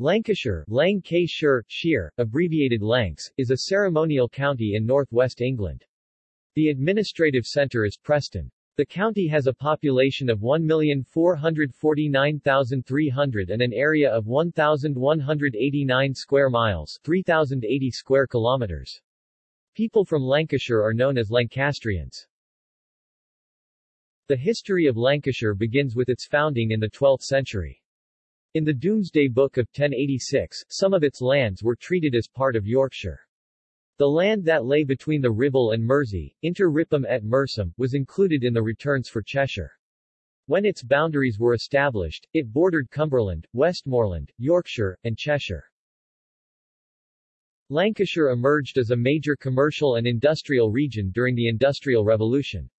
Lancashire, Lancashire, Shire, abbreviated Lancs, is a ceremonial county in northwest England. The administrative centre is Preston. The county has a population of 1,449,300 and an area of 1,189 square miles 3,080 square kilometers. People from Lancashire are known as Lancastrians. The history of Lancashire begins with its founding in the 12th century. In the Domesday Book of 1086, some of its lands were treated as part of Yorkshire. The land that lay between the Ribble and Mersey, inter Rippum et Mersum, was included in the returns for Cheshire. When its boundaries were established, it bordered Cumberland, Westmorland, Yorkshire, and Cheshire. Lancashire emerged as a major commercial and industrial region during the Industrial Revolution.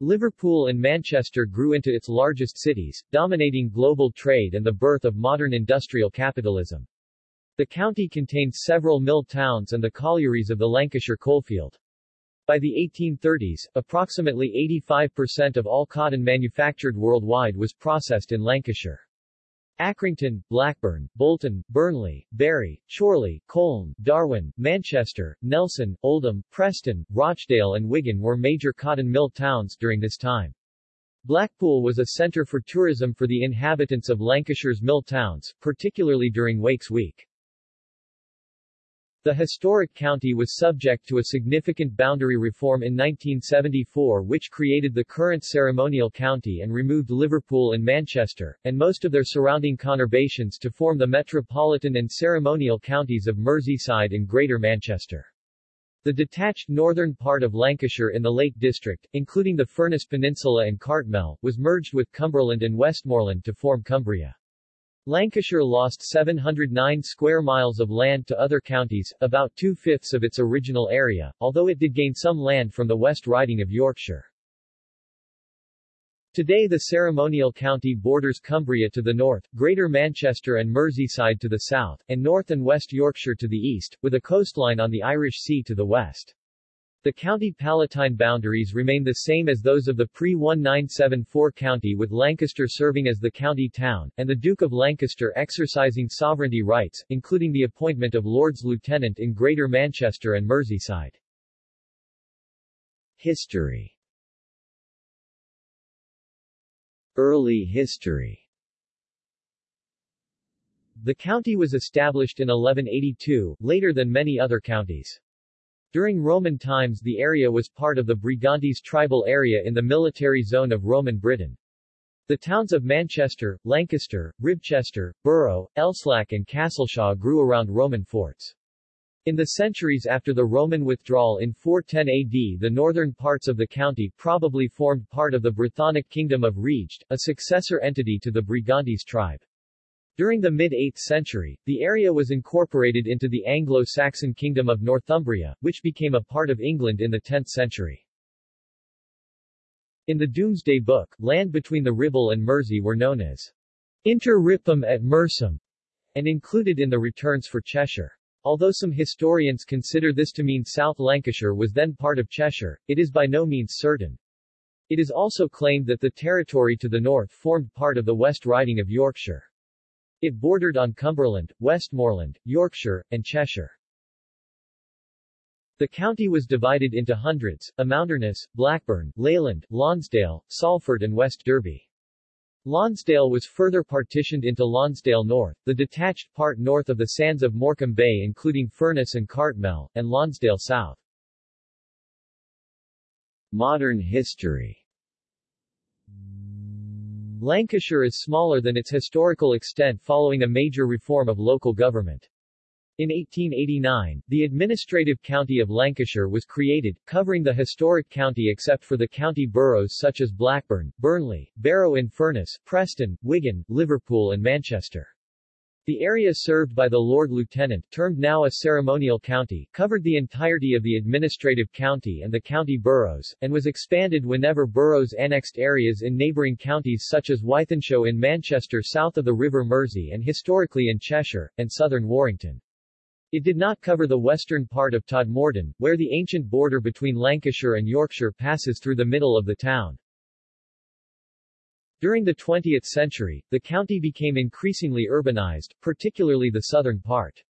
Liverpool and Manchester grew into its largest cities, dominating global trade and the birth of modern industrial capitalism. The county contains several mill towns and the collieries of the Lancashire coalfield. By the 1830s, approximately 85% of all cotton manufactured worldwide was processed in Lancashire. Accrington, Blackburn, Bolton, Burnley, Bury, Chorley, Colne, Darwen, Manchester, Nelson, Oldham, Preston, Rochdale and Wigan were major cotton mill towns during this time. Blackpool was a centre for tourism for the inhabitants of Lancashire's mill towns, particularly during Wakes Week. The historic county was subject to a significant boundary reform in 1974 which created the current ceremonial county and removed Liverpool and Manchester, and most of their surrounding conurbations to form the metropolitan and ceremonial counties of Merseyside and Greater Manchester. The detached northern part of Lancashire in the Lake District, including the Furness Peninsula and Cartmel, was merged with Cumberland and Westmorland to form Cumbria. Lancashire lost 709 square miles of land to other counties, about two-fifths of its original area, although it did gain some land from the West Riding of Yorkshire. Today the ceremonial county borders Cumbria to the north, Greater Manchester and Merseyside to the south, and North and West Yorkshire to the east, with a coastline on the Irish Sea to the west. The county palatine boundaries remain the same as those of the pre-1974 county with Lancaster serving as the county town, and the Duke of Lancaster exercising sovereignty rights, including the appointment of Lords Lieutenant in Greater Manchester and Merseyside. History Early history The county was established in 1182, later than many other counties. During Roman times the area was part of the Brigantes tribal area in the military zone of Roman Britain. The towns of Manchester, Lancaster, Ribchester, Burrow, Elslack and Castleshaw grew around Roman forts. In the centuries after the Roman withdrawal in 410 AD the northern parts of the county probably formed part of the Brythonic kingdom of Rheged, a successor entity to the Brigantes tribe. During the mid-8th century, the area was incorporated into the Anglo-Saxon kingdom of Northumbria, which became a part of England in the 10th century. In the Domesday Book, land between the Ribble and Mersey were known as Inter Rippum et Mersum, and included in the returns for Cheshire. Although some historians consider this to mean South Lancashire was then part of Cheshire, it is by no means certain. It is also claimed that the territory to the north formed part of the West Riding of Yorkshire. It bordered on Cumberland, Westmorland, Yorkshire, and Cheshire. The county was divided into hundreds, Amounderness, Blackburn, Leyland, Lonsdale, Salford and West Derby. Lonsdale was further partitioned into Lonsdale North, the detached part north of the sands of Morecambe Bay including Furness and Cartmel, and Lonsdale South. Modern history Lancashire is smaller than its historical extent following a major reform of local government. In 1889, the administrative county of Lancashire was created, covering the historic county except for the county boroughs such as Blackburn, Burnley, Barrow-in-Furness, Preston, Wigan, Liverpool and Manchester. The area served by the Lord Lieutenant, termed now a ceremonial county, covered the entirety of the administrative county and the county boroughs, and was expanded whenever boroughs annexed areas in neighbouring counties such as Wythenshawe in Manchester south of the River Mersey and historically in Cheshire, and southern Warrington. It did not cover the western part of Todmorden, where the ancient border between Lancashire and Yorkshire passes through the middle of the town. During the 20th century, the county became increasingly urbanized, particularly the southern part.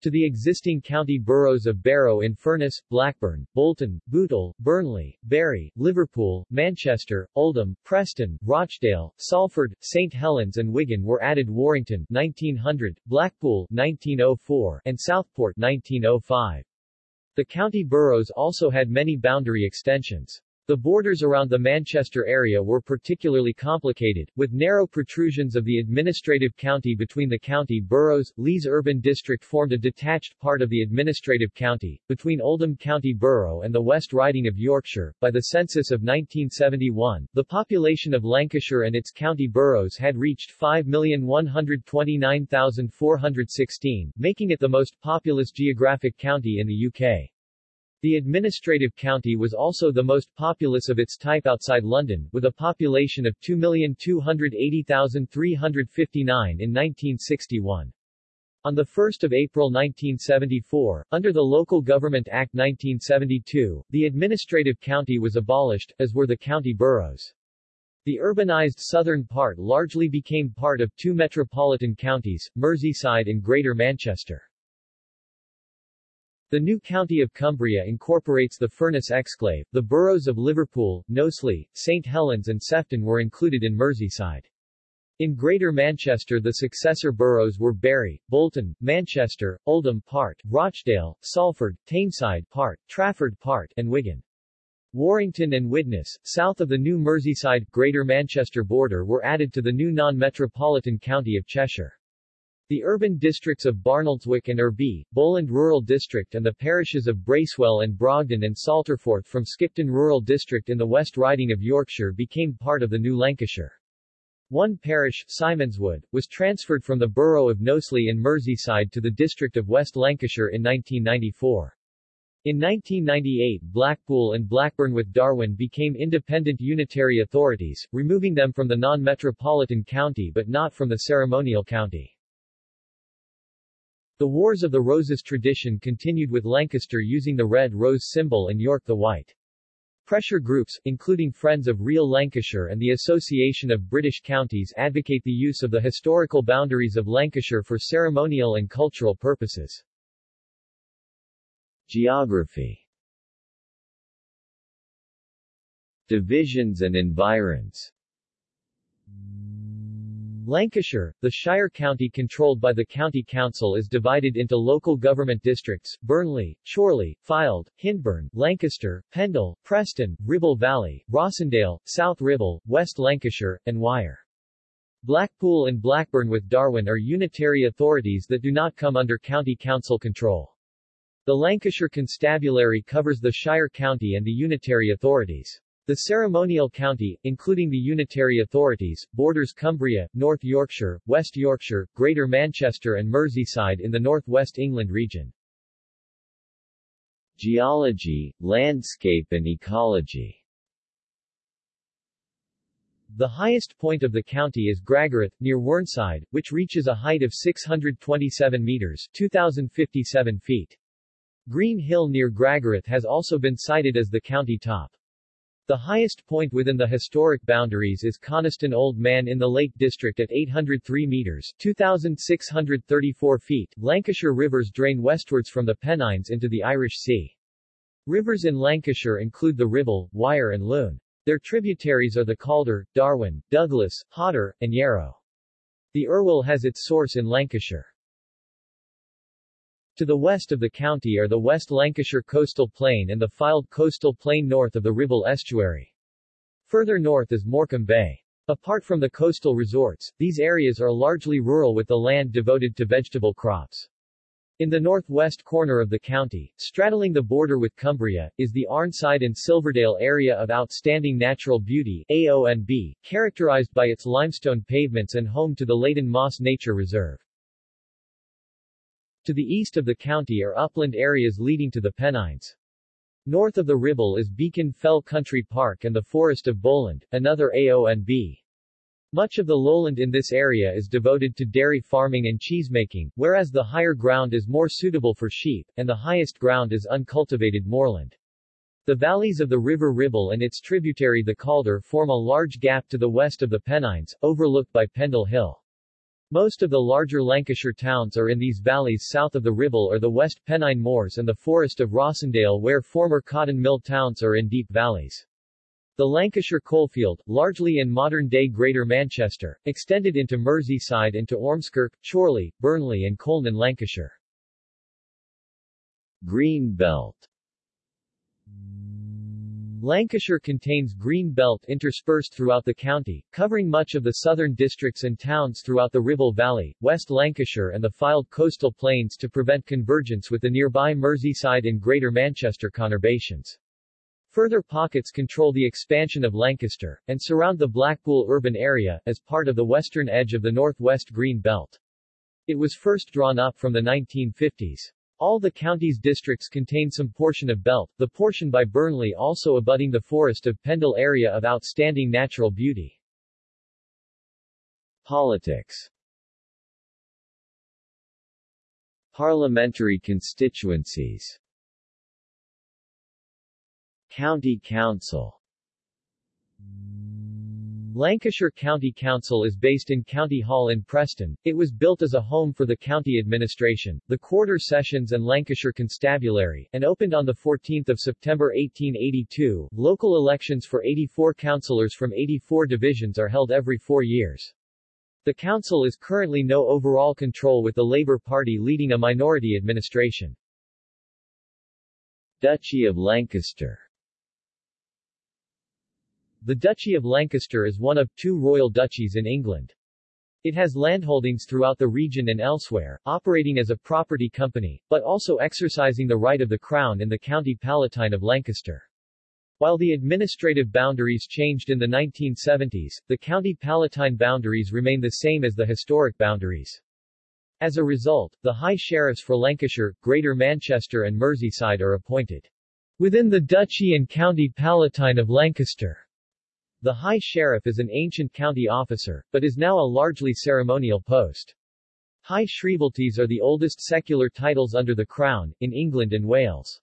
To the existing county boroughs of Barrow-in-Furness, Blackburn, Bolton, Bootle, Burnley, Bury, Liverpool, Manchester, Oldham, Preston, Rochdale, Salford, St. Helens and Wigan were added Warrington 1900, Blackpool 1904, and Southport 1905. The county boroughs also had many boundary extensions. The borders around the Manchester area were particularly complicated, with narrow protrusions of the administrative county between the county boroughs. Lees Urban District formed a detached part of the administrative county, between Oldham County Borough and the West Riding of Yorkshire. By the census of 1971, the population of Lancashire and its county boroughs had reached 5,129,416, making it the most populous geographic county in the UK. The administrative county was also the most populous of its type outside London, with a population of 2,280,359 in 1961. On 1 April 1974, under the Local Government Act 1972, the administrative county was abolished, as were the county boroughs. The urbanized southern part largely became part of two metropolitan counties, Merseyside and Greater Manchester. The new county of Cumbria incorporates the Furness exclave. The boroughs of Liverpool, Knowsley, St. Helens and Sefton were included in Merseyside. In Greater Manchester the successor boroughs were Bury, Bolton, Manchester, Oldham Part, Rochdale, Salford, Tameside Part, Trafford Part, and Wigan. Warrington and Widnes, south of the new Merseyside, Greater Manchester border were added to the new non-metropolitan county of Cheshire. The urban districts of Barnoldswick and Earby, Bowland Rural District and the parishes of Bracewell and Brogden and Salterforth from Skipton Rural District in the West Riding of Yorkshire became part of the new Lancashire. One parish, Simonswood, was transferred from the borough of Knowsley in Merseyside to the district of West Lancashire in 1994. In 1998 Blackpool and Blackburn with Darwen became independent unitary authorities, removing them from the non-metropolitan county but not from the ceremonial county. The Wars of the Roses tradition continued with Lancaster using the red rose symbol and York the white. Pressure groups, including Friends of Real Lancashire and the Association of British Counties advocate the use of the historical boundaries of Lancashire for ceremonial and cultural purposes. Geography Divisions and environs Lancashire, the Shire County controlled by the County Council is divided into local government districts, Burnley, Chorley, Fylde, Hyndburn, Lancaster, Pendle, Preston, Ribble Valley, Rossendale, South Ribble, West Lancashire, and Wyre. Blackpool and Blackburn with Darwen are unitary authorities that do not come under county council control. The Lancashire Constabulary covers the Shire County and the unitary authorities. The ceremonial county, including the unitary authorities, borders Cumbria, North Yorkshire, West Yorkshire, Greater Manchester and Merseyside in the northwest England region. Geology, landscape and ecology The highest point of the county is Gragareth, near Whernside, which reaches a height of 627 meters 2,057 feet. Green Hill near Gragareth has also been cited as the county top. The highest point within the historic boundaries is Coniston Old Man in the Lake District at 803 meters 2,634 feet. Lancashire rivers drain westwards from the Pennines into the Irish Sea. Rivers in Lancashire include the Ribble, Wyre and Lune. Their tributaries are the Calder, Darwen, Douglas, Hodder, and Yarrow. The Irwell has its source in Lancashire. To the west of the county are the West Lancashire Coastal Plain and the Fylde Coastal Plain north of the Ribble Estuary. Further north is Morecambe Bay. Apart from the coastal resorts, these areas are largely rural with the land devoted to vegetable crops. In the northwest corner of the county, straddling the border with Cumbria, is the Arnside and Silverdale area of outstanding natural beauty AONB, characterized by its limestone pavements and home to the Leighton Moss Nature Reserve. To the east of the county are upland areas leading to the Pennines. North of the Ribble is Beacon Fell Country Park and the Forest of Bowland, another AONB. Much of the lowland in this area is devoted to dairy farming and cheesemaking, whereas the higher ground is more suitable for sheep, and the highest ground is uncultivated moorland. The valleys of the River Ribble and its tributary the Calder form a large gap to the west of the Pennines, overlooked by Pendle Hill. Most of the larger Lancashire towns are in these valleys south of the Ribble or the West Pennine Moors and the Forest of Rossendale where former cotton mill towns are in deep valleys. The Lancashire coalfield, largely in modern-day Greater Manchester, extended into Merseyside and to Ormskirk, Chorley, Burnley and Colne in Lancashire. Green Belt Lancashire contains green belt interspersed throughout the county, covering much of the southern districts and towns throughout the Ribble Valley, West Lancashire and the Fylde coastal plains to prevent convergence with the nearby Merseyside and Greater Manchester conurbations. Further pockets control the expansion of Lancaster, and surround the Blackpool urban area, as part of the western edge of the northwest Green Belt. It was first drawn up from the 1950s. All the county's districts contain some portion of belt, the portion by Burnley also abutting the forest of Pendle area of outstanding natural beauty. Politics. Parliamentary constituencies. County Council Lancashire County Council is based in County Hall in Preston. It was built as a home for the county administration, the quarter sessions and Lancashire Constabulary, and opened on 14 September 1882. Local elections for 84 councillors from 84 divisions are held every four years. The council is currently no overall control with the Labour Party leading a minority administration. Duchy of Lancaster the Duchy of Lancaster is one of two royal duchies in England. It has landholdings throughout the region and elsewhere, operating as a property company, but also exercising the right of the Crown in the County Palatine of Lancaster. While the administrative boundaries changed in the 1970s, the County Palatine boundaries remain the same as the historic boundaries. As a result, the High Sheriffs for Lancashire, Greater Manchester and Merseyside are appointed within the Duchy and County Palatine of Lancaster. The High Sheriff is an ancient county officer, but is now a largely ceremonial post. High Shrievalties are the oldest secular titles under the Crown, in England and Wales.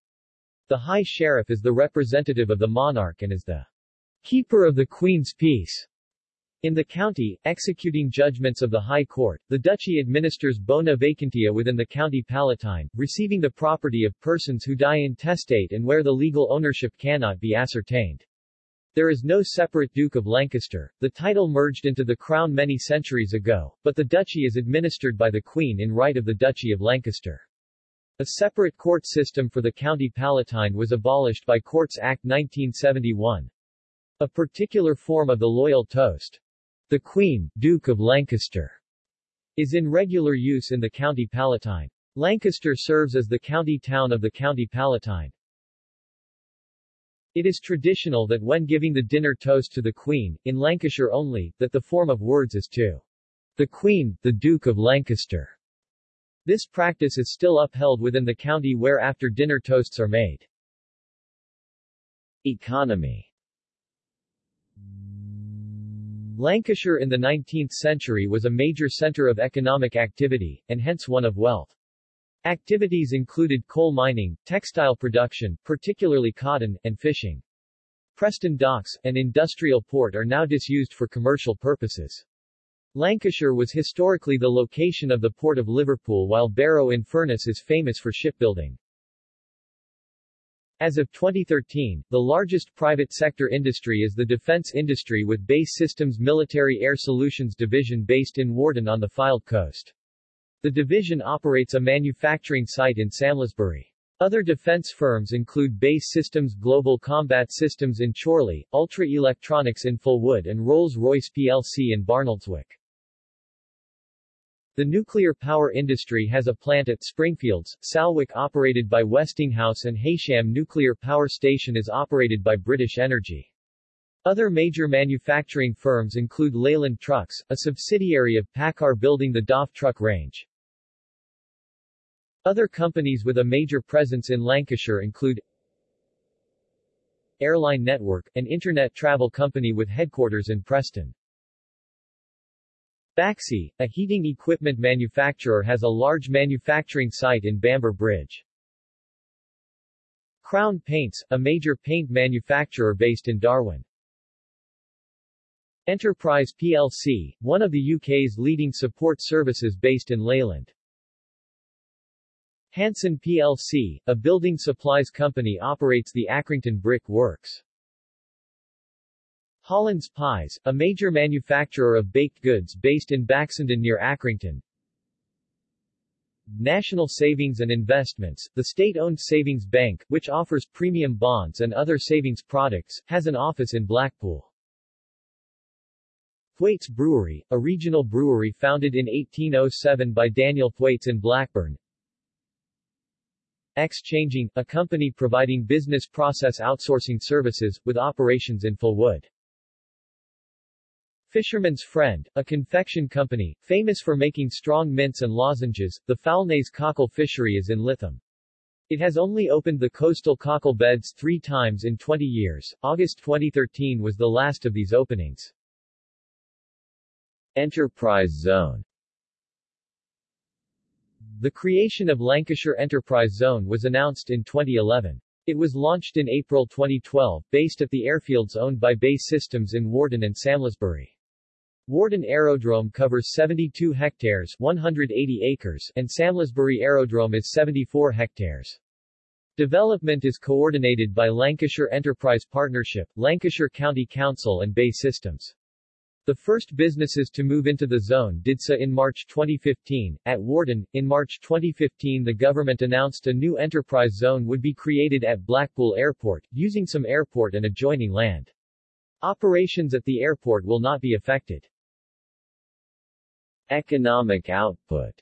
The High Sheriff is the representative of the monarch and is the keeper of the Queen's peace. In the county, executing judgments of the High Court, the Duchy administers bona vacantia within the County Palatine, receiving the property of persons who die intestate and where the legal ownership cannot be ascertained. There is no separate Duke of Lancaster, the title merged into the crown many centuries ago, but the duchy is administered by the Queen in right of the Duchy of Lancaster. A separate court system for the County Palatine was abolished by Courts Act 1971. A particular form of the loyal toast, the Queen, Duke of Lancaster, is in regular use in the County Palatine. Lancaster serves as the county town of the County Palatine. It is traditional that when giving the dinner toast to the Queen, in Lancashire only, that the form of words is to the Queen, the Duke of Lancaster. This practice is still upheld within the county where after dinner toasts are made. Economy Lancashire in the 19th century was a major centre of economic activity, and hence one of wealth. Activities included coal mining, textile production, particularly cotton, and fishing. Preston Docks, an industrial port are now disused for commercial purposes. Lancashire was historically the location of the Port of Liverpool while Barrow-in-Furness is famous for shipbuilding. As of 2013, the largest private sector industry is the defense industry with BAE Systems Military Air Solutions Division based in Warton on the Fylde coast. The division operates a manufacturing site in Samlesbury. Other defense firms include BAE Systems Global Combat Systems in Chorley, Ultra Electronics in Fulwood and Rolls-Royce plc in Barnoldswick. The nuclear power industry has a plant at Springfields, Salwick operated by Westinghouse and Heysham Nuclear Power Station is operated by British Energy. Other major manufacturing firms include Leyland Trucks, a subsidiary of PACCAR building the DAF truck range. Other companies with a major presence in Lancashire include Airline Network, an internet travel company with headquarters in Preston. Baxi, a heating equipment manufacturer has a large manufacturing site in Bamber Bridge. Crown Paints, a major paint manufacturer based in Darwen. Enterprise plc, one of the UK's leading support services based in Leyland. Hanson plc, a building supplies company operates the Accrington Brick Works. Hollands Pies, a major manufacturer of baked goods based in Baxenden near Accrington. National Savings and Investments, the state-owned savings bank, which offers premium bonds and other savings products, has an office in Blackpool. Thwaites Brewery, a regional brewery founded in 1807 by Daniel Thwaites in Blackburn. Xchanging, a company providing business process outsourcing services, with operations in Fulwood. Fisherman's Friend, a confection company, famous for making strong mints and lozenges, the Foulnaze cockle fishery is in Lytham. It has only opened the coastal cockle beds three times in 20 years. August 2013 was the last of these openings. Enterprise Zone The creation of Lancashire Enterprise Zone was announced in 2011. It was launched in April 2012, based at the airfields owned by BAE Systems in Warton and Samlesbury. Warton Aerodrome covers 72 hectares 180 acres and Samlesbury Aerodrome is 74 hectares. Development is coordinated by Lancashire Enterprise Partnership, Lancashire County Council and BAE Systems. The first businesses to move into the zone did so in March 2015. At Warton, in March 2015 the government announced a new enterprise zone would be created at Blackpool Airport, using some airport and adjoining land. Operations at the airport will not be affected. Economic output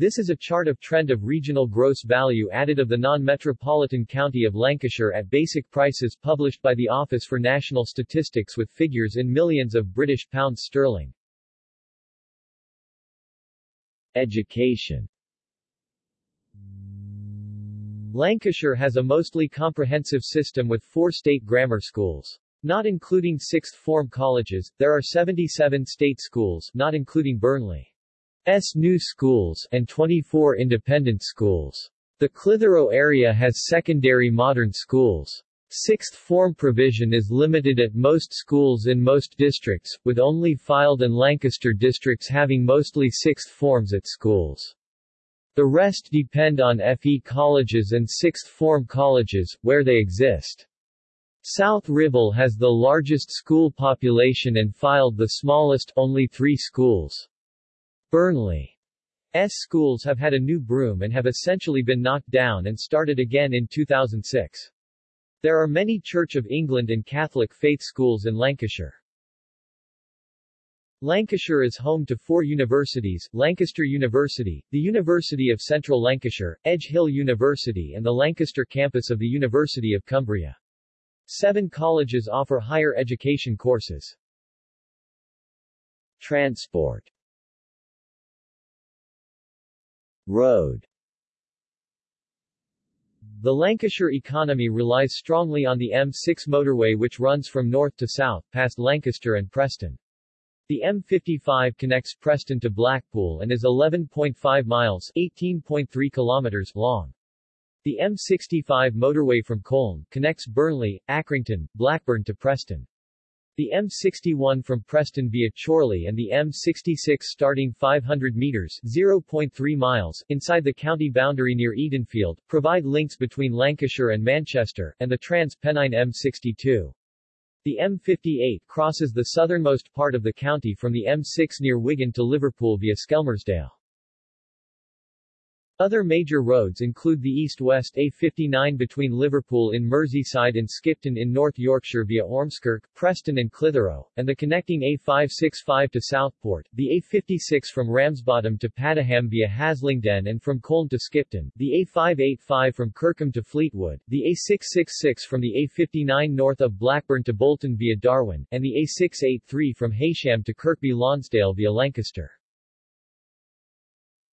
this is a chart of trend of regional gross value added of the non-metropolitan county of Lancashire at basic prices published by the Office for National Statistics with figures in millions of British pounds sterling. Education Lancashire has a mostly comprehensive system with four state grammar schools. Not including sixth form colleges, there are 77 state schools not including Burnley. S new schools and 24 independent schools. The Clitheroe area has secondary modern schools. Sixth form provision is limited at most schools in most districts, with only Fylde and Lancaster districts having mostly sixth forms at schools. The rest depend on FE colleges and sixth form colleges, where they exist. South Ribble has the largest school population and Fylde the smallest, only three schools. Burnley's schools have had a new broom and have essentially been knocked down and started again in 2006. There are many Church of England and Catholic faith schools in Lancashire. Lancashire is home to four universities, Lancaster University, the University of Central Lancashire, Edge Hill University and the Lancaster campus of the University of Cumbria. Seven colleges offer higher education courses. Transport Road The Lancashire economy relies strongly on the M6 motorway which runs from north to south, past Lancaster and Preston. The M55 connects Preston to Blackpool and is 11.5 miles 18.3 kilometers long. The M65 motorway from Colne connects Burnley, Accrington, Blackburn to Preston. The M61 from Preston via Chorley and the M66 starting 500 meters 0.3 miles inside the county boundary near Edenfield, provide links between Lancashire and Manchester, and the Trans-Pennine M62. The M58 crosses the southernmost part of the county from the M6 near Wigan to Liverpool via Skelmersdale. Other major roads include the east-west A59 between Liverpool in Merseyside and Skipton in North Yorkshire via Ormskirk, Preston and Clitheroe, and the connecting A565 to Southport, the A56 from Ramsbottom to Padiham via Haslingden and from Colne to Skipton, the A585 from Kirkham to Fleetwood, the A666 from the A59 north of Blackburn to Bolton via Darwen, and the A683 from Heysham to Kirkby Lonsdale via Lancaster.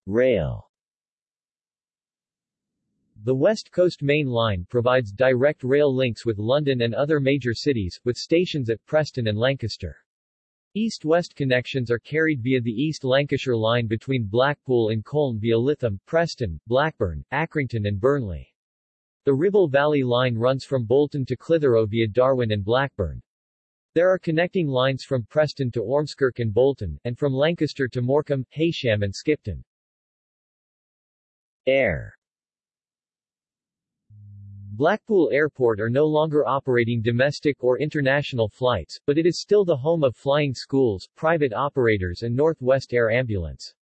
Rail the West Coast Main Line provides direct rail links with London and other major cities, with stations at Preston and Lancaster. East-west connections are carried via the East Lancashire line between Blackpool and Colne via Lytham, Preston, Blackburn, Accrington and Burnley. The Ribble Valley line runs from Bolton to Clitheroe via Darwen and Blackburn. There are connecting lines from Preston to Ormskirk and Bolton, and from Lancaster to Morecambe, Heysham and Skipton. Air Blackpool Airport are no longer operating domestic or international flights, but it is still the home of flying schools, private operators and Northwest Air Ambulance.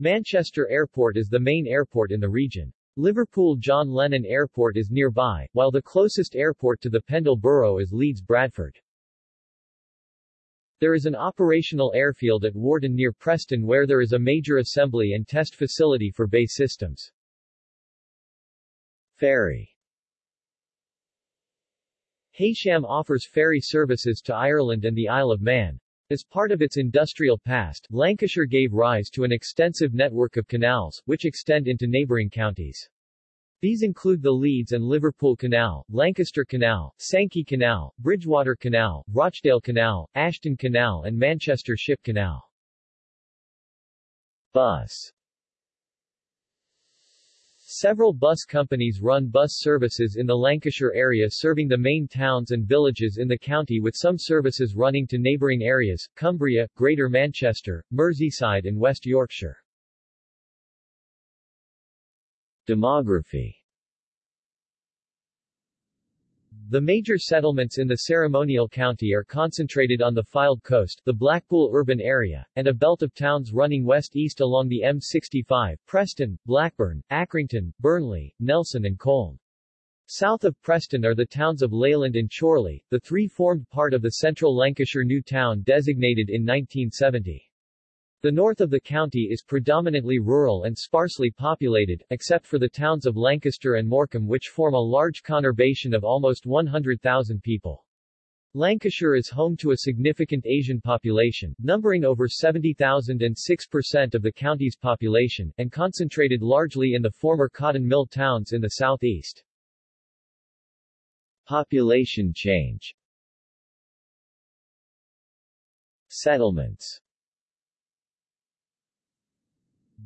Manchester Airport is the main airport in the region. Liverpool John Lennon Airport is nearby, while the closest airport to the Pendle Borough is Leeds Bradford. There is an operational airfield at Warton near Preston where there is a major assembly and test facility for BAE systems. Ferry Heysham offers ferry services to Ireland and the Isle of Man. As part of its industrial past, Lancashire gave rise to an extensive network of canals, which extend into neighbouring counties. These include the Leeds and Liverpool Canal, Lancaster Canal, Sankey Canal, Bridgewater Canal, Rochdale Canal, Ashton Canal and Manchester Ship Canal. Bus Several bus companies run bus services in the Lancashire area serving the main towns and villages in the county with some services running to neighbouring areas, Cumbria, Greater Manchester, Merseyside and West Yorkshire. Demography The major settlements in the ceremonial county are concentrated on the Fylde Coast, the Blackpool urban area, and a belt of towns running west-east along the M65, Preston, Blackburn, Accrington, Burnley, Nelson and Colne. South of Preston are the towns of Leyland and Chorley, the three formed part of the central Lancashire new town designated in 1970. The north of the county is predominantly rural and sparsely populated, except for the towns of Lancaster and Morecambe which form a large conurbation of almost 100,000 people. Lancashire is home to a significant Asian population, numbering over 70,000 and 6% of the county's population, and concentrated largely in the former cotton mill towns in the southeast. Population change Settlements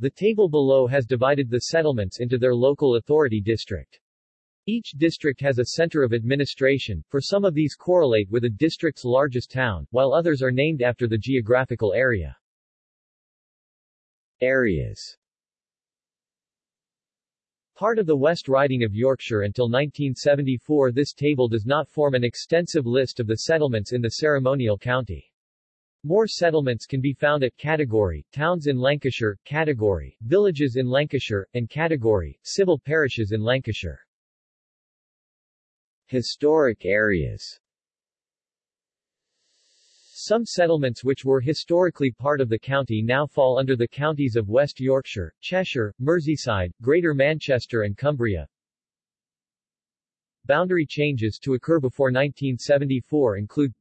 the table below has divided the settlements into their local authority district. Each district has a center of administration, for some of these correlate with a district's largest town, while others are named after the geographical area. Areas Part of the West Riding of Yorkshire until 1974 this table does not form an extensive list of the settlements in the ceremonial county. More settlements can be found at Category, towns in Lancashire, Category, villages in Lancashire, and Category, civil parishes in Lancashire. Historic areas Some settlements which were historically part of the county now fall under the counties of West Yorkshire, Cheshire, Merseyside, Greater Manchester and Cumbria. Boundary changes to occur before 1974 include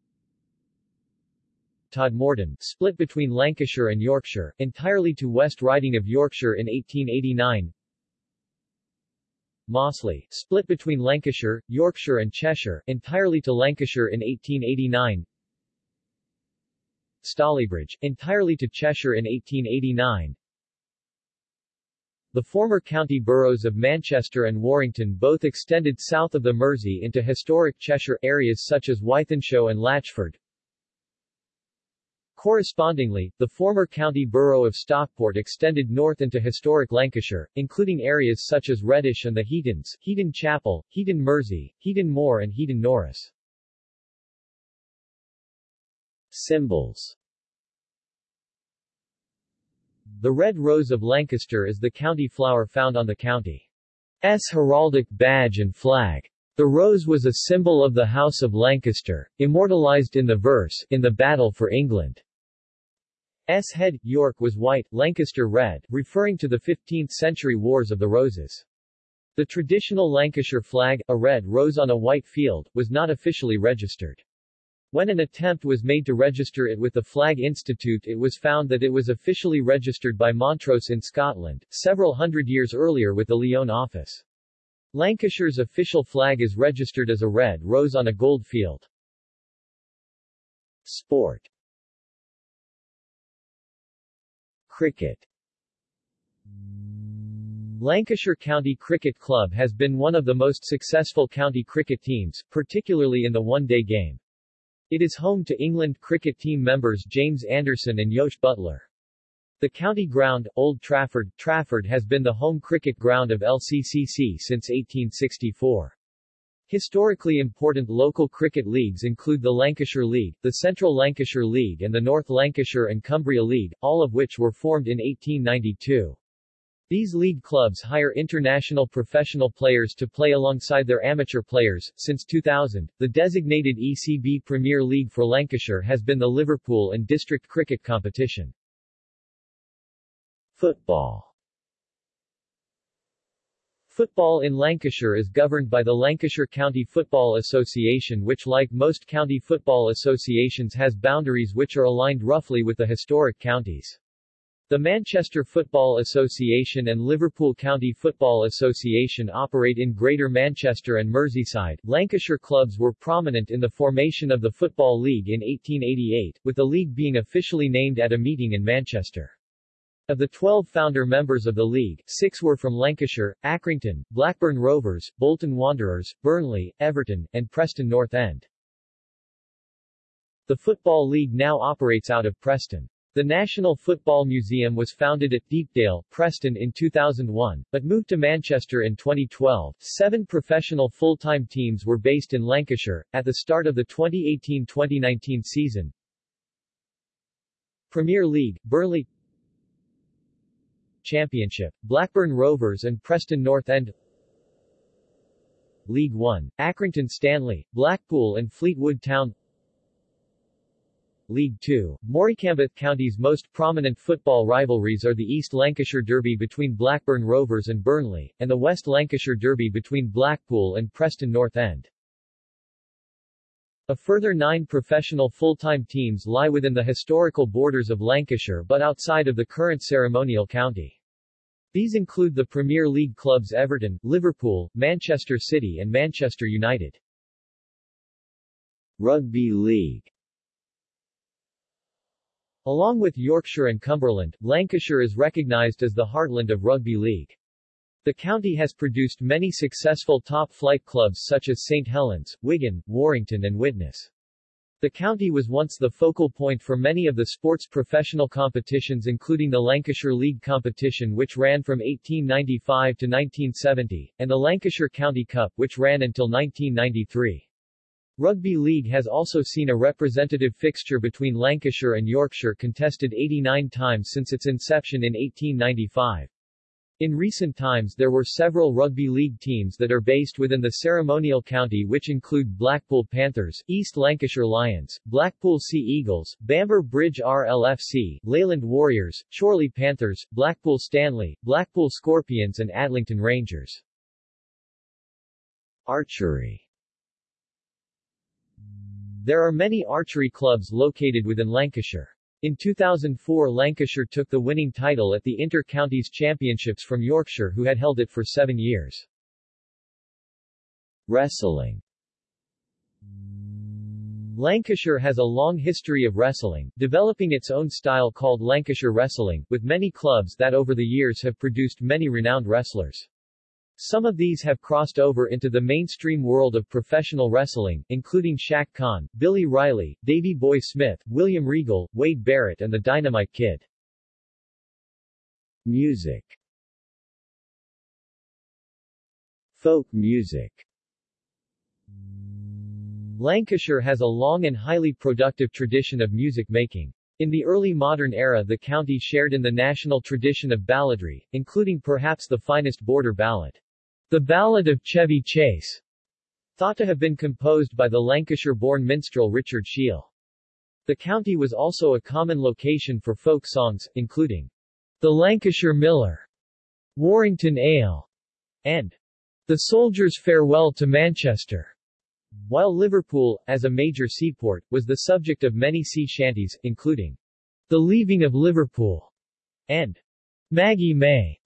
Todmorden, split between Lancashire and Yorkshire, entirely to West Riding of Yorkshire in 1889. Mossley, split between Lancashire, Yorkshire and Cheshire, entirely to Lancashire in 1889. Stalybridge, entirely to Cheshire in 1889. The former county boroughs of Manchester and Warrington both extended south of the Mersey into historic Cheshire areas such as Wythenshawe and Latchford. Correspondingly, the former county borough of Stockport extended north into historic Lancashire, including areas such as Reddish and the Heatons, Heaton Chapel, Heaton Mersey, Heaton Moor and Heaton Norris. Symbols The red rose of Lancaster is the county flower found on the county's heraldic badge and flag. The rose was a symbol of the House of Lancaster, immortalized in the verse, in the battle for England. S head, York was white, Lancaster red, referring to the 15th-century Wars of the Roses. The traditional Lancashire flag, a red rose on a white field, was not officially registered. When an attempt was made to register it with the Flag Institute it was found that it was officially registered by Montrose in Scotland, several hundred years earlier with the Lyon office. Lancashire's official flag is registered as a red rose on a gold field. Sport Cricket Lancashire County Cricket Club has been one of the most successful county cricket teams, particularly in the one-day game. It is home to England cricket team members James Anderson and Jos Buttler. The county ground, Old Trafford, Trafford has been the home cricket ground of LCCC since 1864. Historically important local cricket leagues include the Lancashire League, the Central Lancashire League and the North Lancashire and Cumbria League, all of which were formed in 1892. These league clubs hire international professional players to play alongside their amateur players. Since 2000, the designated ECB Premier League for Lancashire has been the Liverpool and District Cricket Competition. Football Football in Lancashire is governed by the Lancashire County Football Association which like most county football associations has boundaries which are aligned roughly with the historic counties. The Manchester Football Association and Liverpool County Football Association operate in Greater Manchester and Merseyside. Lancashire clubs were prominent in the formation of the Football League in 1888, with the league being officially named at a meeting in Manchester. Of the 12 founder members of the league, six were from Lancashire, Accrington, Blackburn Rovers, Bolton Wanderers, Burnley, Everton, and Preston North End. The Football League now operates out of Preston. The National Football Museum was founded at Deepdale, Preston in 2001, but moved to Manchester in 2012. Seven professional full-time teams were based in Lancashire, at the start of the 2018-2019 season. Premier League, Burnley Championship, Blackburn Rovers and Preston North End League 1, Accrington Stanley, Blackpool and Fleetwood Town League 2, Morecambe County's most prominent football rivalries are the East Lancashire Derby between Blackburn Rovers and Burnley, and the West Lancashire Derby between Blackpool and Preston North End. A further nine professional full-time teams lie within the historical borders of Lancashire but outside of the current ceremonial county. These include the Premier League clubs Everton, Liverpool, Manchester City and Manchester United. Rugby League Along with Yorkshire and Cumberland, Lancashire is recognised as the heartland of rugby league. The county has produced many successful top-flight clubs such as St. Helens, Wigan, Warrington and Widnes. The county was once the focal point for many of the sports professional competitions including the Lancashire League competition which ran from 1895 to 1970, and the Lancashire County Cup which ran until 1993. Rugby League has also seen a representative fixture between Lancashire and Yorkshire contested 89 times since its inception in 1895. In recent times there were several rugby league teams that are based within the ceremonial county which include Blackpool Panthers, East Lancashire Lions, Blackpool Sea Eagles, Bamber Bridge RLFC, Leyland Warriors, Chorley Panthers, Blackpool Stanley, Blackpool Scorpions and Adlington Rangers. Archery There are many archery clubs located within Lancashire. In 2004 Lancashire took the winning title at the Inter-Counties Championships from Yorkshire who had held it for seven years. Wrestling Lancashire has a long history of wrestling, developing its own style called Lancashire Wrestling, with many clubs that over the years have produced many renowned wrestlers. Some of these have crossed over into the mainstream world of professional wrestling, including Shaq Khan, Billy Riley, Davey Boy Smith, William Regal, Wade Barrett and the Dynamite Kid. Music Folk music Lancashire has a long and highly productive tradition of music making. In the early modern era the county shared in the national tradition of balladry, including perhaps the finest border ballad. The Ballad of Chevy Chase, thought to have been composed by the Lancashire-born minstrel Richard Sheale. The county was also a common location for folk songs, including The Lancashire Miller, Warrington Ale, and The Soldier's Farewell to Manchester. While Liverpool, as a major seaport, was the subject of many sea shanties, including The Leaving of Liverpool and Maggie May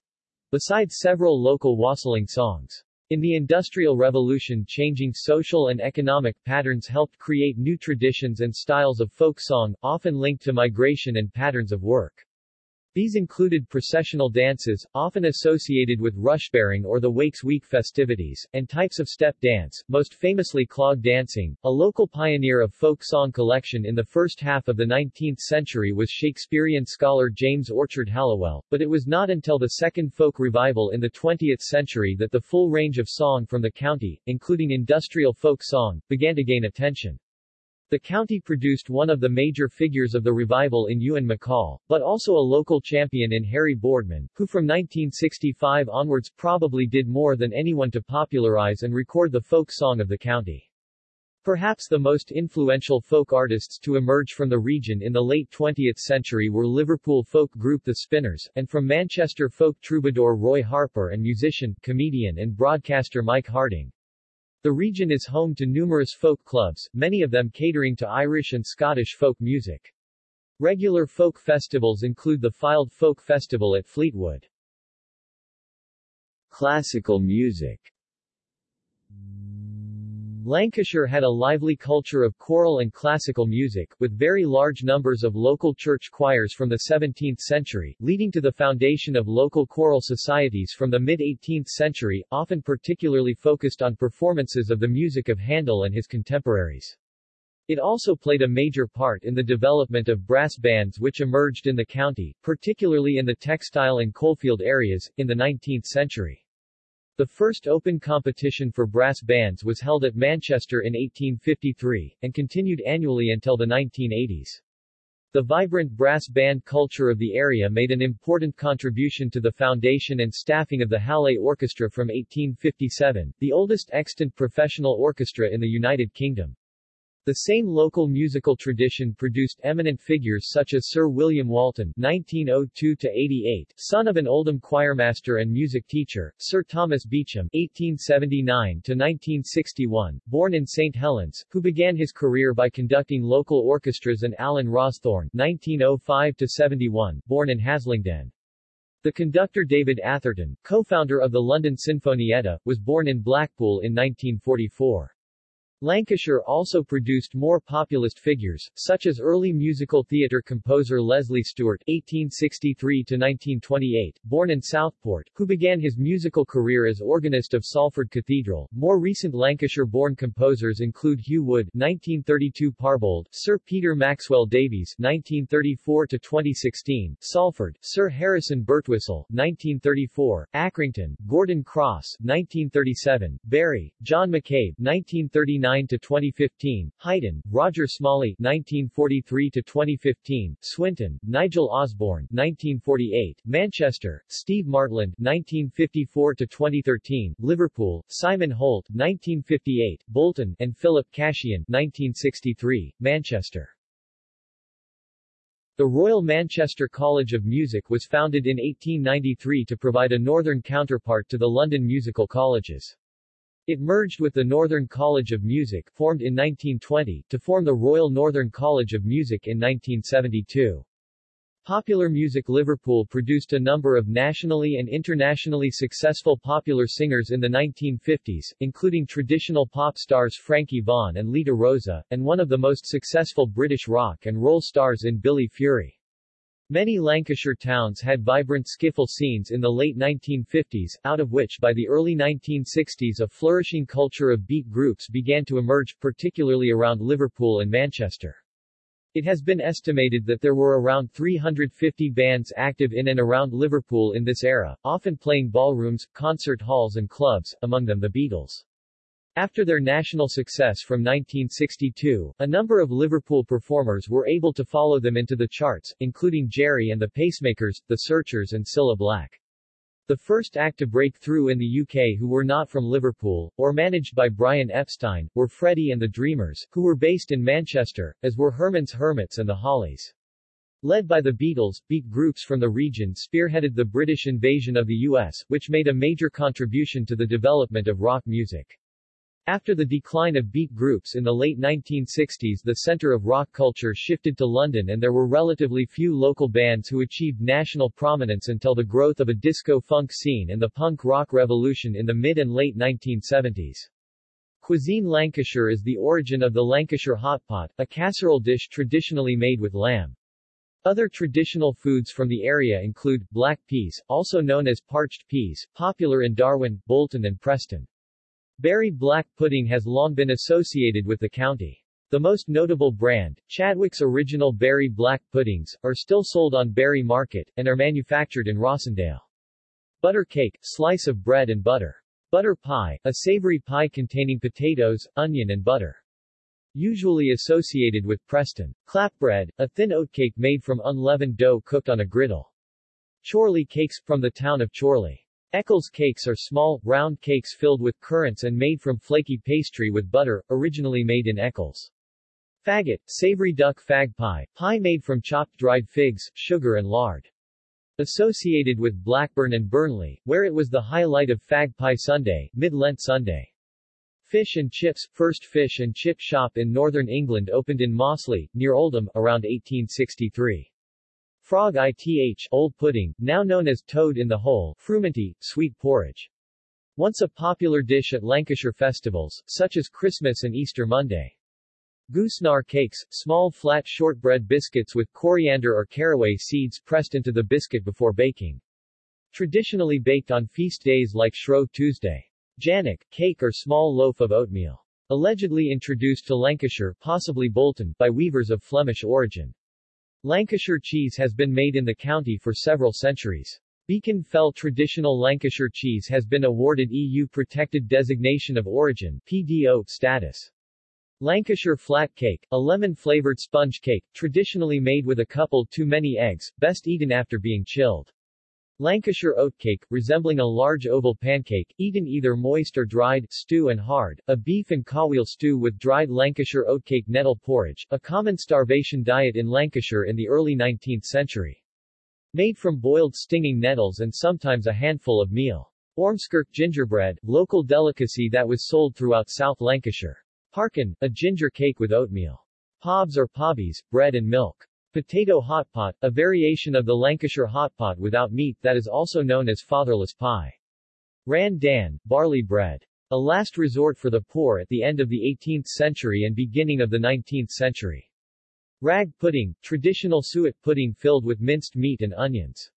besides several local wassailing songs. In the Industrial Revolution changing social and economic patterns helped create new traditions and styles of folk song, often linked to migration and patterns of work. These included processional dances, often associated with Rushbearing or the Wakes Week festivities, and types of step dance, most famously clog dancing. A local pioneer of folk song collection in the first half of the 19th century was Shakespearean scholar James Orchard Halliwell, but it was not until the second folk revival in the 20th century that the full range of song from the county, including industrial folk song, began to gain attention. The county produced one of the major figures of the revival in Ewan MacColl, but also a local champion in Harry Boardman, who from 1965 onwards probably did more than anyone to popularize and record the folk song of the county. Perhaps the most influential folk artists to emerge from the region in the late 20th century were Liverpool folk group The Spinners, and from Manchester folk troubadour Roy Harper and musician, comedian and broadcaster Mike Harding. The region is home to numerous folk clubs, many of them catering to Irish and Scottish folk music. Regular folk festivals include the Fylde Folk Festival at Fleetwood. Classical music Lancashire had a lively culture of choral and classical music, with very large numbers of local church choirs from the 17th century, leading to the foundation of local choral societies from the mid-18th century, often particularly focused on performances of the music of Handel and his contemporaries. It also played a major part in the development of brass bands which emerged in the county, particularly in the textile and coalfield areas, in the 19th century. The first open competition for brass bands was held at Manchester in 1853, and continued annually until the 1980s. The vibrant brass band culture of the area made an important contribution to the foundation and staffing of the Halle Orchestra from 1857, the oldest extant professional orchestra in the United Kingdom. The same local musical tradition produced eminent figures such as Sir William Walton (1902–88), son of an Oldham choirmaster and music teacher, Sir Thomas Beecham (1879–1961), born in St Helens, who began his career by conducting local orchestras, and Alan Rawsthorne (1905–71), born in Haslingden. The conductor David Atherton, co-founder of the London Sinfonietta, was born in Blackpool in 1944. Lancashire also produced more populist figures, such as early musical theatre composer Leslie Stewart (1863–1928), born in Southport, who began his musical career as organist of Salford Cathedral. More recent Lancashire-born composers include Hugh Wood (1932 Parbold), Sir Peter Maxwell Davies (1934–2016), Salford, Sir Harrison Birtwistle (1934), Accrington, Gordon Crosse (1937), Bury, John McCabe (1939). 1949 to 2015, Huyton, Roger Smalley 1943 to 2015, Swinton, Nigel Osborne 1948, Manchester, Steve Martland 1954 to 2013, Liverpool, Simon Holt 1958, Bolton and Philip Cashian 1963, Manchester. The Royal Manchester College of Music was founded in 1893 to provide a northern counterpart to the London musical colleges. It merged with the Northern College of Music, formed in 1920, to form the Royal Northern College of Music in 1972. Popular Music Liverpool produced a number of nationally and internationally successful popular singers in the 1950s, including traditional pop stars Frankie Vaughan and Lita Roza, and one of the most successful British rock and roll stars in Billy Fury. Many Lancashire towns had vibrant skiffle scenes in the late 1950s, out of which by the early 1960s a flourishing culture of beat groups began to emerge, particularly around Liverpool and Manchester. It has been estimated that there were around 350 bands active in and around Liverpool in this era, often playing ballrooms, concert halls and clubs, among them the Beatles. After their national success from 1962, a number of Liverpool performers were able to follow them into the charts, including Gerry and the Pacemakers, The Searchers and Cilla Black. The first act to break through in the UK who were not from Liverpool, or managed by Brian Epstein, were Freddie and the Dreamers, who were based in Manchester, as were Herman's Hermits and the Hollies. Led by the Beatles, beat groups from the region spearheaded the British invasion of the US, which made a major contribution to the development of rock music. After the decline of beat groups in the late 1960s the center of rock culture shifted to London and there were relatively few local bands who achieved national prominence until the growth of a disco-funk scene and the punk rock revolution in the mid and late 1970s. Cuisine Lancashire is the origin of the Lancashire hotpot, a casserole dish traditionally made with lamb. Other traditional foods from the area include, black peas, also known as parched peas, popular in Darwen, Bolton and Preston. Bury black pudding has long been associated with the county. The most notable brand, Chadwick's Original Bury Black Puddings, are still sold on Bury Market, and are manufactured in Rossendale. Butter cake, slice of bread and butter. Butter pie, a savory pie containing potatoes, onion and butter. Usually associated with Preston. Clapbread, a thin oatcake made from unleavened dough cooked on a griddle. Chorley cakes, from the town of Chorley. Eccles cakes are small, round cakes filled with currants and made from flaky pastry with butter, originally made in Eccles. Faggot, savory duck fag pie, pie made from chopped dried figs, sugar and lard. Associated with Blackburn and Burnley, where it was the highlight of Fag Pie Sunday, Mid-Lent Sunday. Fish and Chips, first fish and chip shop in northern England opened in Mossley, near Oldham, around 1863. Frog ith, old pudding, now known as toad in the hole, frumenty, sweet porridge. Once a popular dish at Lancashire festivals, such as Christmas and Easter Monday. Goosnargh cakes, small flat shortbread biscuits with coriander or caraway seeds pressed into the biscuit before baking. Traditionally baked on feast days like Shrove Tuesday. Jannock, cake or small loaf of oatmeal. Allegedly introduced to Lancashire, possibly Bolton, by weavers of Flemish origin. Lancashire cheese has been made in the county for several centuries. Beacon Fell traditional Lancashire cheese has been awarded EU Protected Designation of Origin PDO status. Lancashire flat cake, a lemon-flavored sponge cake, traditionally made with a couple too many eggs, best eaten after being chilled. Lancashire oatcake, resembling a large oval pancake, eaten either moist or dried, stew and hard, a beef and cowheel stew with dried Lancashire oatcake nettle porridge, a common starvation diet in Lancashire in the early 19th century. Made from boiled stinging nettles and sometimes a handful of meal. Ormskirk gingerbread, local delicacy that was sold throughout South Lancashire. Parkin, a ginger cake with oatmeal. Pobs or pobbies, bread and milk. Potato hotpot, a variation of the Lancashire hotpot without meat that is also known as fatherless pie. Ran dan, barley bread. A last resort for the poor at the end of the 18th century and beginning of the 19th century. Rag pudding, traditional suet pudding filled with minced meat and onions.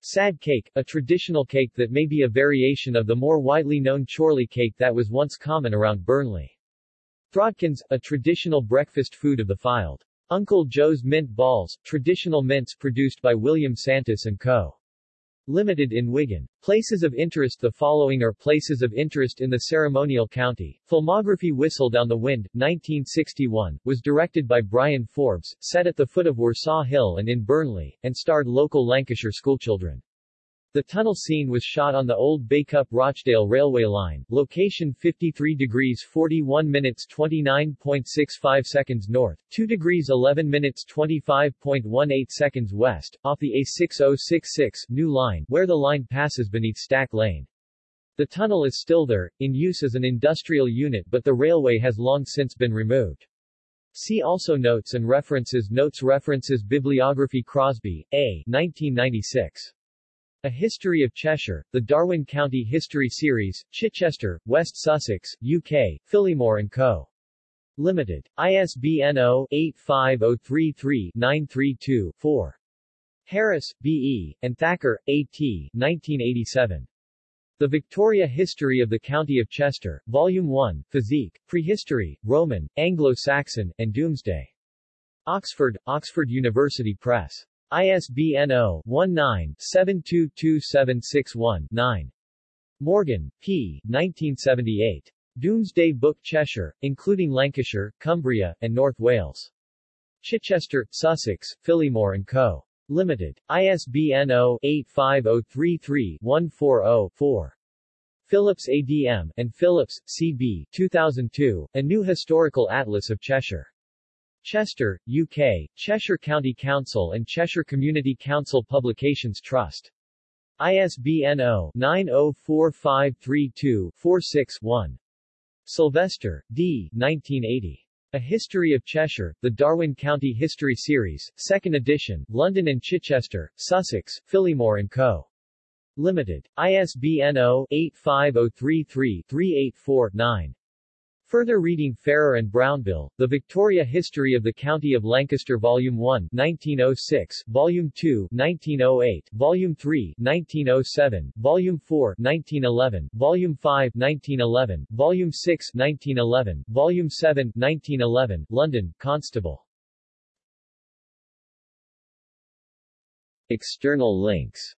Sad cake, a traditional cake that may be a variation of the more widely known Chorley cake that was once common around Burnley. Throdkins, a traditional breakfast food of the Fylde. Uncle Joe's Mint Balls, traditional mints produced by William Santus & Co. Limited in Wigan. Places of interest The following are places of interest in the ceremonial county. Filmography Whistle Down the Wind, 1961, was directed by Bryan Forbes, set at the foot of Worsaw Hill and in Burnley, and starred local Lancashire schoolchildren. The tunnel scene was shot on the old Bacup-Rochdale railway line, location 53 degrees 41 minutes 29.65 seconds north, 2 degrees 11 minutes 25.18 seconds west, off the A6066 new line, where the line passes beneath Stack Lane. The tunnel is still there, in use as an industrial unit but the railway has long since been removed. See also Notes and references Notes References Bibliography Crosby, A. 1996. A History of Cheshire, the Darwen County History Series, Chichester, West Sussex, UK, Phillimore & Co. Limited. ISBN 0-85033-932-4. Harris, B.E., and Thacker, A.T., 1987. The Victoria History of the County of Chester, Volume 1, Physique, Prehistory, Roman, Anglo-Saxon, and Domesday. Oxford, Oxford University Press. ISBN 0-19-722761-9. Morgan, P. 1978. Domesday Book Cheshire, including Lancashire, Cumbria, and North Wales. Chichester, Sussex, Phillimore & Co. Limited. ISBN 0-85033-140-4. Phillips ADM, and Phillips, C.B. 2002, A New Historical Atlas of Cheshire. Chester, UK, Cheshire County Council and Cheshire Community Council Publications Trust. ISBN 0-904532-46-1. Sylvester, D. 1980. A History of Cheshire, the Darwen County History Series, 2nd edition, London and Chichester, Sussex, Phillimore & Co. Limited. ISBN 0-85033-384-9. Further reading Farrer and Brownbill, The Victoria History of the County of Lancaster Volume 1 1906, Volume 2 1908, Volume 3 1907, Volume 4 1911, Volume 5 1911, Volume 6 1911, Volume 7 1911, London, Constable. External links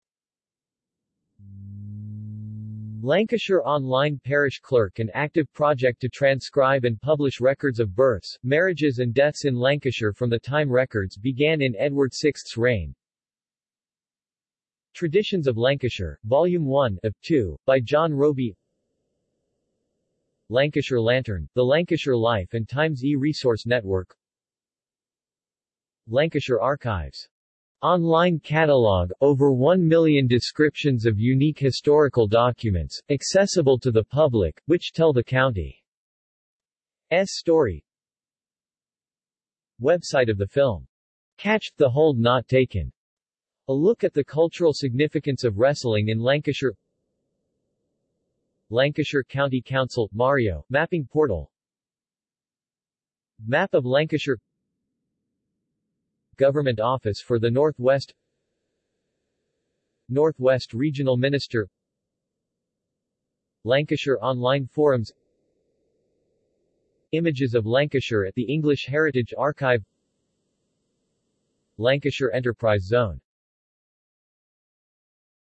Lancashire Online Parish Clerk an active project to transcribe and publish records of births, marriages and deaths in Lancashire from the time records began in Edward VI's reign. Traditions of Lancashire, Volume 1 of 2, by John Roby Lancashire Lantern, the Lancashire Life and Times e-Resource Network. Lancashire Archives Online catalog, over 1 million descriptions of unique historical documents, accessible to the public, which tell the county's story. Website of the film. Catch, the Hold Not Taken. A look at the cultural significance of wrestling in Lancashire Lancashire County Council, Mario, Mapping Portal Map of Lancashire Government Office for the Northwest Northwest Regional Minister Lancashire Online Forums Images of Lancashire at the English Heritage Archive Lancashire Enterprise Zone